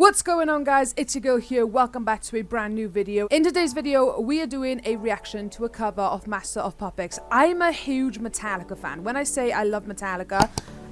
What's going on guys, it's your girl here, welcome back to a brand new video. In today's video, we are doing a reaction to a cover of Master of Puppets. I'm a huge Metallica fan. When I say I love Metallica,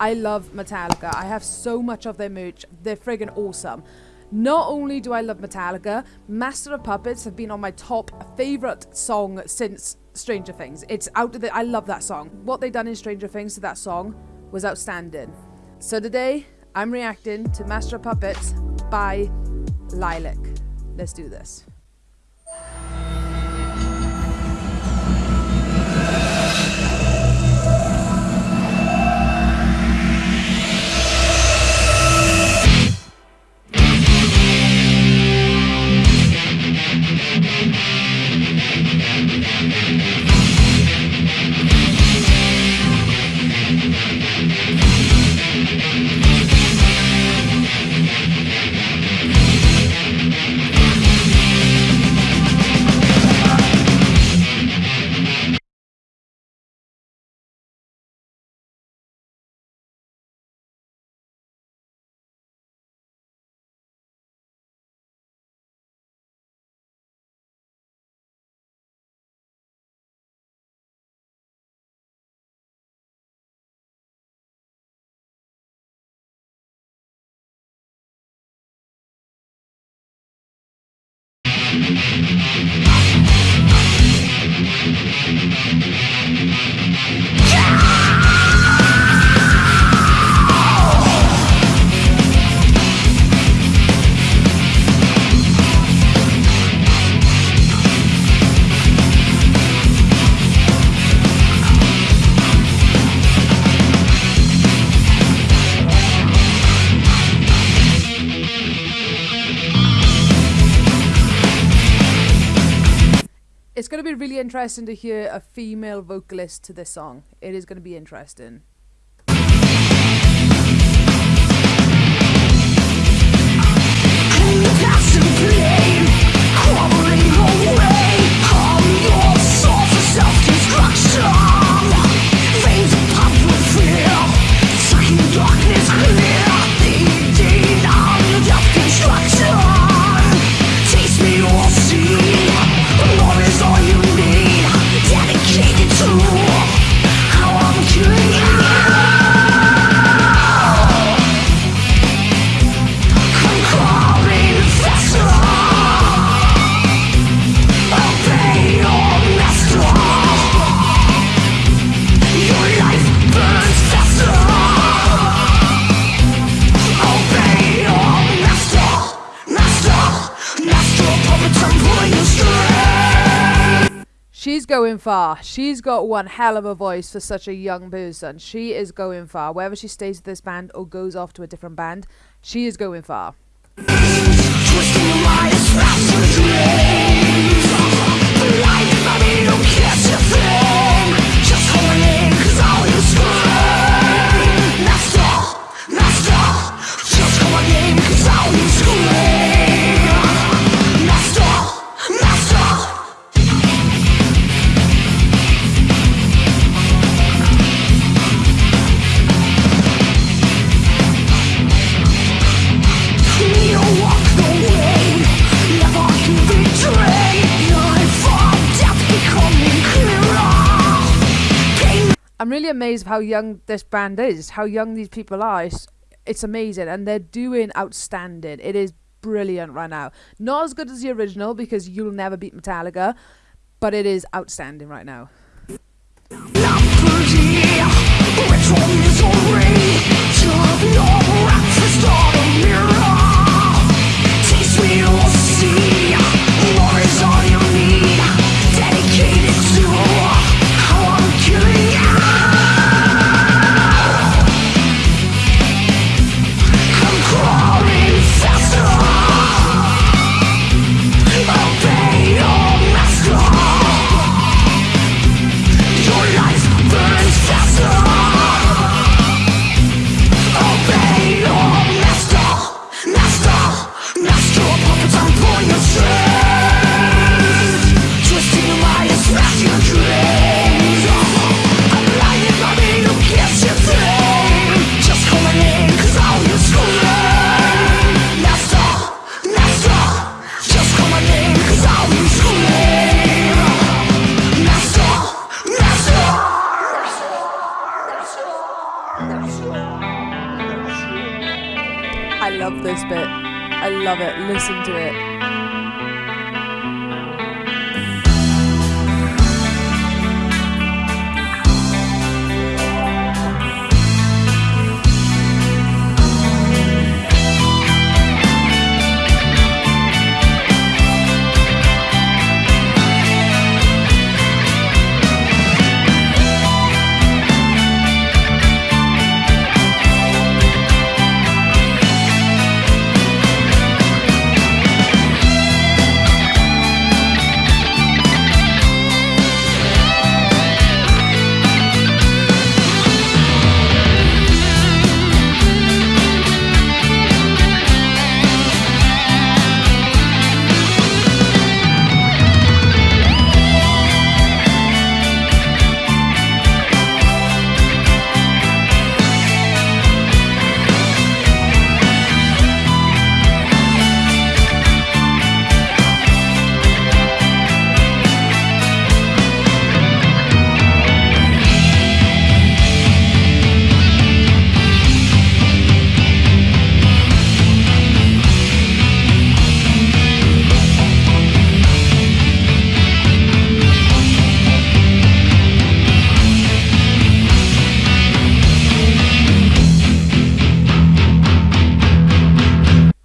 I love Metallica. I have so much of their merch, they're friggin' awesome. Not only do I love Metallica, Master of Puppets have been on my top favourite song since Stranger Things. It's out of the, I love that song. What they done in Stranger Things to that song was outstanding. So today, I'm reacting to Master of Puppets by Liliac. Let's do this. It's going to be really interesting to hear a female vocalist to this song. It is going to be interesting. Going far. She's got one hell of a voice for such a young person. She is going far. Whether she stays with this band or goes off to a different band, she is going far. I'm really amazed of how young this band is, how young these people are. It's, it's amazing, and they're doing outstanding. It is brilliant right now. Not as good as the original because you'll never beat Metallica, but it is outstanding right now. love this bit. I love it. Listen to it.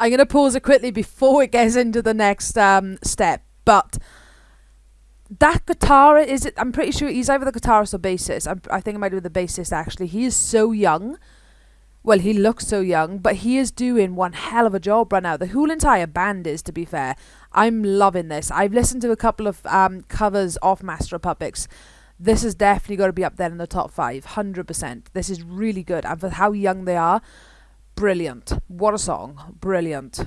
I'm going to pause it quickly before it gets into the next um, step. But that guitar is it? I'm pretty sure he's either the guitarist or bassist. I'm, i think it might be the bassist actually. He is so young. Well, he looks so young, but he is doing one hell of a job right now. The whole entire band is, to be fair. I'm loving this. I've listened to a couple of um, covers of Master of Puppets. This is definitely got to be up there in the top five, hundred percent. This is really good, and for how young they are, Brilliant. What a song. Brilliant.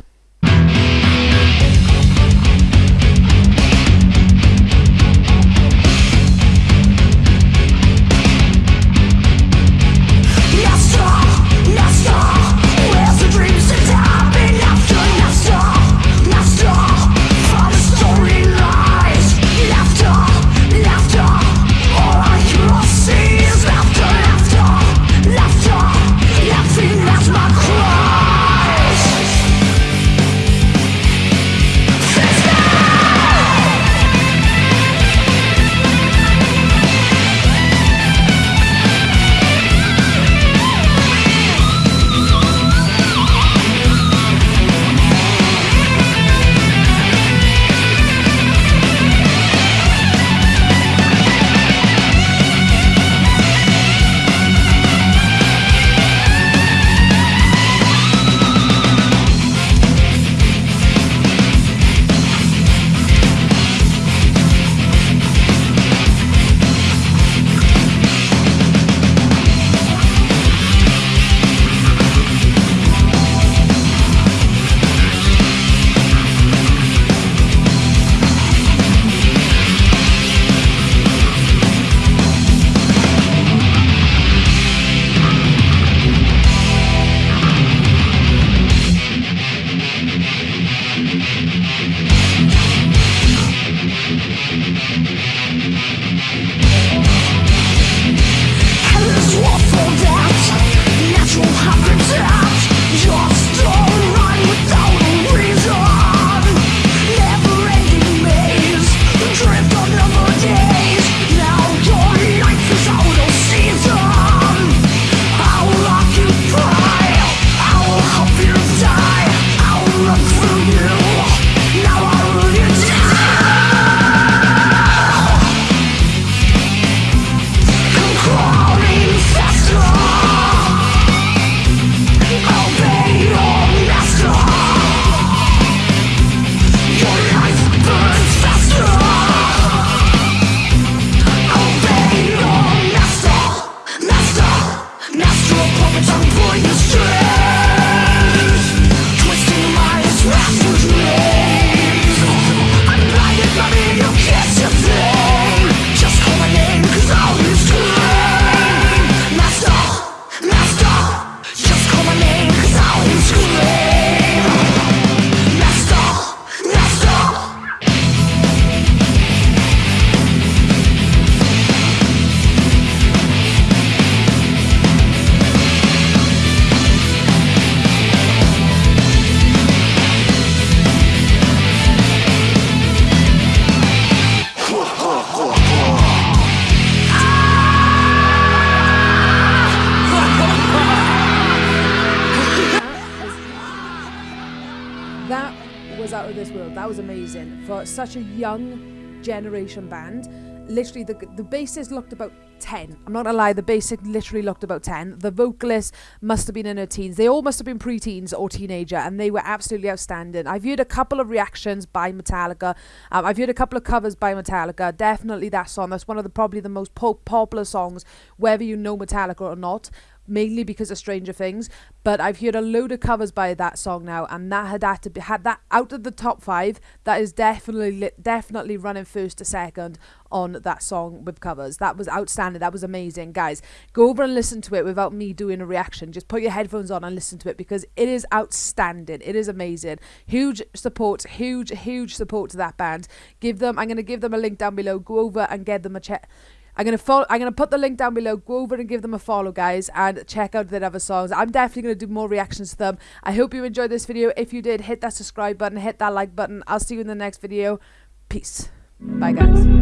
That was amazing for such a young generation band. Literally, the the bassist looked about 10. I'm not gonna lie, the bassist literally looked about 10. The vocalist must have been in her teens. They all must have been preteens or teenager, and they were absolutely outstanding. I've heard a couple of reactions by Metallica. Um, I've heard a couple of covers by Metallica. Definitely that song. That's one of the probably the most po- popular songs, whether you know Metallica or not mainly because of Stranger Things. But I've heard a load of covers by that song now, and that had had to be had that out of the top five. That is definitely definitely running first to second on that song with covers. That was outstanding. That was amazing, guys. Go over and listen to it without me doing a reaction. Just put your headphones on and listen to it because it is outstanding. It is amazing. Huge support, huge huge support to that band. Give them. I'm gonna give them a link down below. Go over and get them a check I'm gonna follow. I'm gonna put the link down below. Go over and give them a follow, guys, and check out their other songs. I'm definitely gonna do more reactions to them. I hope you enjoyed this video. If you did, hit that subscribe button, hit that like button. I'll see you in the next video. Peace. Bye, guys.